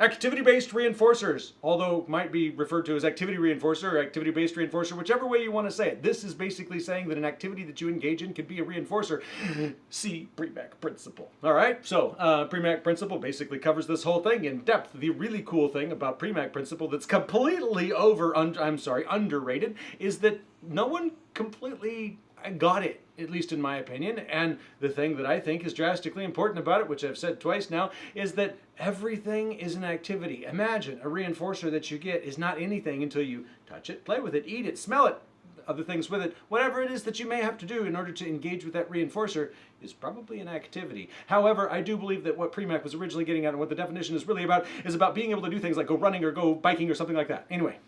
Activity-based reinforcers, although might be referred to as activity reinforcer or activity-based reinforcer, whichever way you want to say it. This is basically saying that an activity that you engage in could be a reinforcer. See Premack principle. All right, so uh, Premack principle basically covers this whole thing in depth. The really cool thing about Premack principle that's completely over, I'm sorry, underrated, is that no one completely got it, at least in my opinion. And the thing that I think is drastically important about it, which I've said twice now, is that everything is an activity. Imagine a reinforcer that you get is not anything until you touch it, play with it, eat it, smell it, other things with it. Whatever it is that you may have to do in order to engage with that reinforcer is probably an activity. However, I do believe that what Premack was originally getting at and what the definition is really about is about being able to do things like go running or go biking or something like that. Anyway,